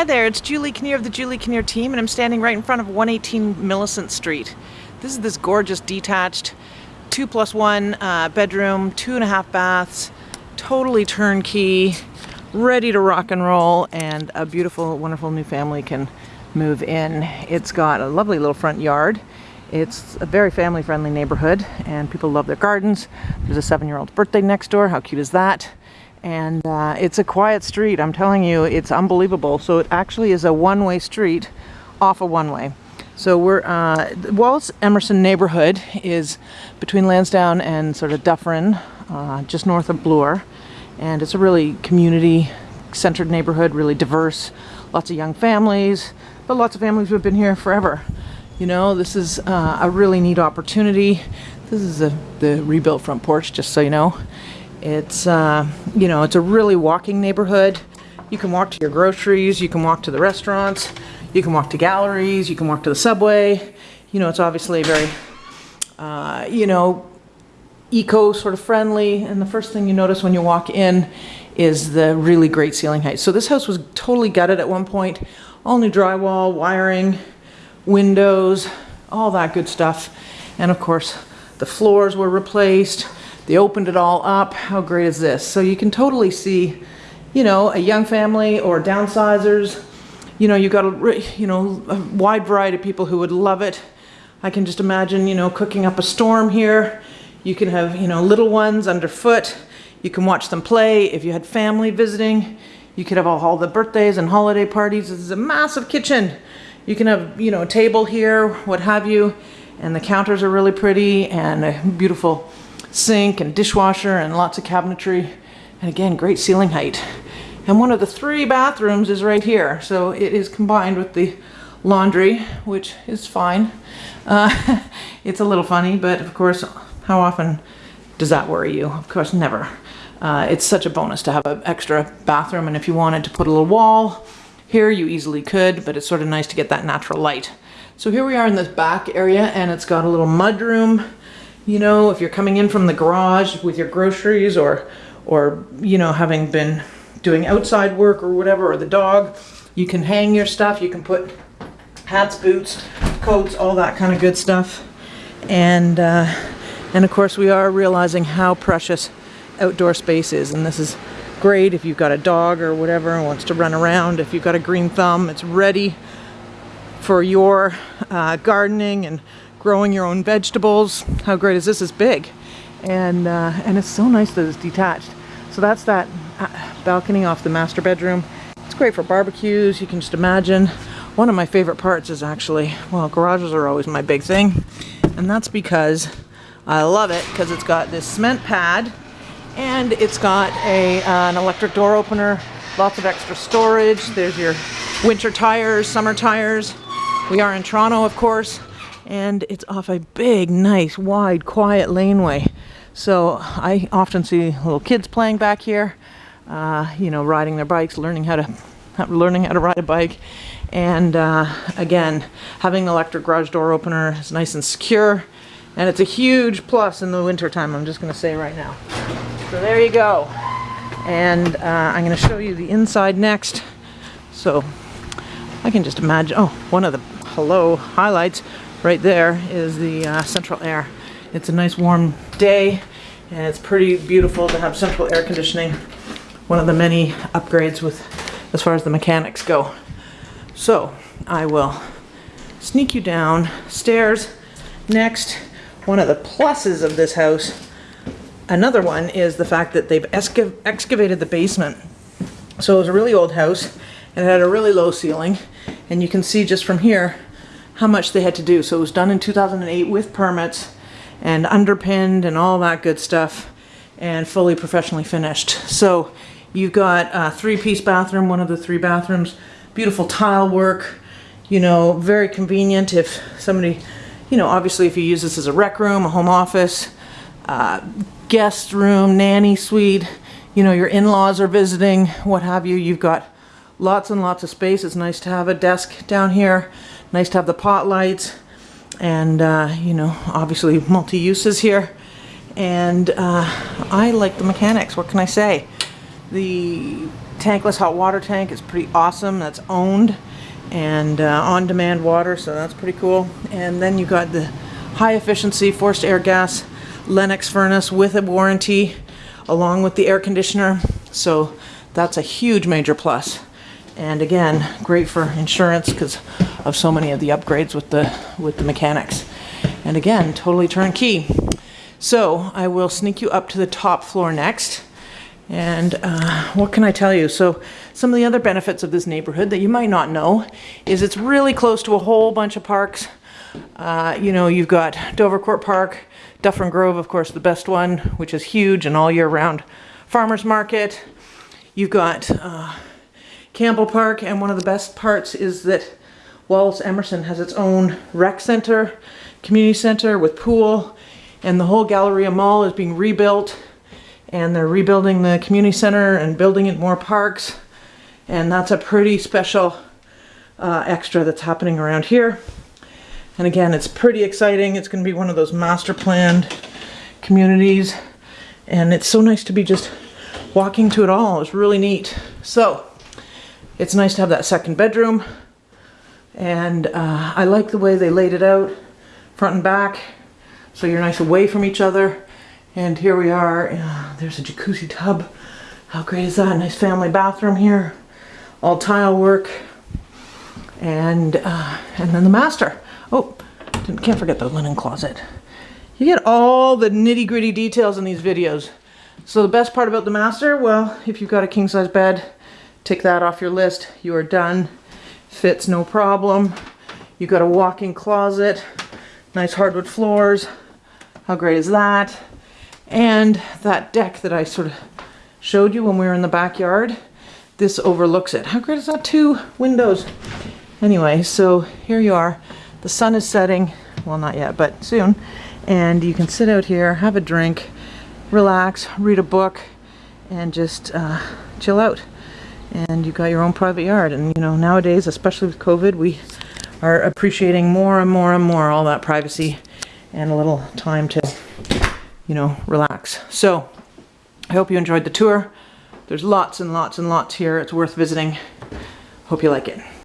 Hi there, it's Julie Kinnear of the Julie Kinnear team, and I'm standing right in front of 118 Millicent Street. This is this gorgeous detached two plus one uh, bedroom, two and a half baths, totally turnkey, ready to rock and roll, and a beautiful, wonderful new family can move in. It's got a lovely little front yard. It's a very family friendly neighborhood and people love their gardens. There's a seven year old's birthday next door. How cute is that? And uh, it's a quiet street. I'm telling you, it's unbelievable. So it actually is a one-way street off a one-way. So we're, uh, Wallace Emerson neighborhood is between Lansdowne and sort of Dufferin, uh, just north of Bloor. And it's a really community-centered neighborhood, really diverse, lots of young families, but lots of families who have been here forever. You know, this is uh, a really neat opportunity. This is a, the rebuilt front porch, just so you know. It's, uh, you know, it's a really walking neighborhood. You can walk to your groceries, you can walk to the restaurants, you can walk to galleries, you can walk to the subway. You know, it's obviously very, uh, you know, eco sort of friendly. And the first thing you notice when you walk in is the really great ceiling height. So this house was totally gutted at one point. All new drywall, wiring, windows, all that good stuff. And of course, the floors were replaced. They opened it all up. How great is this? So you can totally see, you know, a young family or downsizers. You know, you've got a, you know, a wide variety of people who would love it. I can just imagine, you know, cooking up a storm here. You can have, you know, little ones underfoot. You can watch them play. If you had family visiting, you could have all the birthdays and holiday parties. This is a massive kitchen. You can have, you know, a table here, what have you. And the counters are really pretty and beautiful sink and dishwasher and lots of cabinetry. And again, great ceiling height. And one of the three bathrooms is right here. So it is combined with the laundry, which is fine. Uh, it's a little funny, but of course, how often does that worry you? Of course, never. Uh, it's such a bonus to have an extra bathroom, and if you wanted to put a little wall here, you easily could, but it's sort of nice to get that natural light. So here we are in this back area, and it's got a little mud room you know, if you're coming in from the garage with your groceries or, or, you know, having been doing outside work or whatever, or the dog, you can hang your stuff. You can put hats, boots, coats, all that kind of good stuff. And, uh, and of course we are realizing how precious outdoor space is. And this is great if you've got a dog or whatever and wants to run around. If you've got a green thumb, it's ready for your uh, gardening and growing your own vegetables. How great is this? It's big. And, uh, and it's so nice that it's detached. So that's that uh, balcony off the master bedroom. It's great for barbecues. You can just imagine. One of my favorite parts is actually, well, garages are always my big thing. And that's because I love it because it's got this cement pad and it's got a, uh, an electric door opener, lots of extra storage. There's your winter tires, summer tires. We are in Toronto, of course, and it's off a big, nice, wide, quiet laneway. So I often see little kids playing back here, uh, you know, riding their bikes, learning how to learning how to ride a bike. And uh, again, having an electric garage door opener is nice and secure. And it's a huge plus in the winter time, I'm just going to say right now. So there you go. And uh, I'm going to show you the inside next. So I can just imagine, oh, one of the hello highlights right there is the uh, central air. It's a nice warm day and it's pretty beautiful to have central air conditioning. One of the many upgrades with as far as the mechanics go. So I will sneak you down stairs. Next, one of the pluses of this house, another one is the fact that they've excavated the basement. So it was a really old house and it had a really low ceiling and you can see just from here how much they had to do. So it was done in 2008 with permits and underpinned and all that good stuff and fully professionally finished. So you've got a three-piece bathroom, one of the three bathrooms, beautiful tile work, you know, very convenient if somebody, you know, obviously if you use this as a rec room, a home office, uh, guest room, nanny suite, you know, your in-laws are visiting, what have you, you've got lots and lots of space. It's nice to have a desk down here Nice to have the pot lights and uh, you know obviously multi-uses here and uh, I like the mechanics what can I say the tankless hot water tank is pretty awesome. That's owned and uh, on-demand water, so that's pretty cool. And then you've got the high efficiency forced air gas Lennox furnace with a warranty along with the air conditioner. So that's a huge major plus. And again, great for insurance because of so many of the upgrades with the with the mechanics. And again, totally turnkey. So I will sneak you up to the top floor next. And uh, what can I tell you? So some of the other benefits of this neighborhood that you might not know is it's really close to a whole bunch of parks. Uh, you know, you've got Dovercourt Park, Dufferin Grove, of course, the best one, which is huge and all year round. Farmers Market. You've got uh, Campbell Park, and one of the best parts is that Wallace Emerson has its own rec center, community center with pool, and the whole Galleria Mall is being rebuilt, and they're rebuilding the community center and building it more parks, and that's a pretty special uh, extra that's happening around here. And again, it's pretty exciting. It's going to be one of those master planned communities, and it's so nice to be just walking to it all. It's really neat. So, it's nice to have that second bedroom. And uh, I like the way they laid it out front and back so you're nice away from each other. And here we are uh, there's a jacuzzi tub. How great is that? Nice family bathroom here all tile work and uh, and then the master. Oh can't forget the linen closet. You get all the nitty-gritty details in these videos. So the best part about the master well if you've got a king-size bed Tick that off your list. You are done. Fits no problem. You got a walk-in closet. Nice hardwood floors. How great is that? And that deck that I sort of showed you when we were in the backyard. This overlooks it. How great is that? Two windows. Anyway, so here you are. The sun is setting. Well, not yet, but soon. And you can sit out here, have a drink, relax, read a book, and just uh, chill out and you got your own private yard. And you know, nowadays, especially with COVID, we are appreciating more and more and more all that privacy and a little time to, you know, relax. So I hope you enjoyed the tour. There's lots and lots and lots here. It's worth visiting. Hope you like it.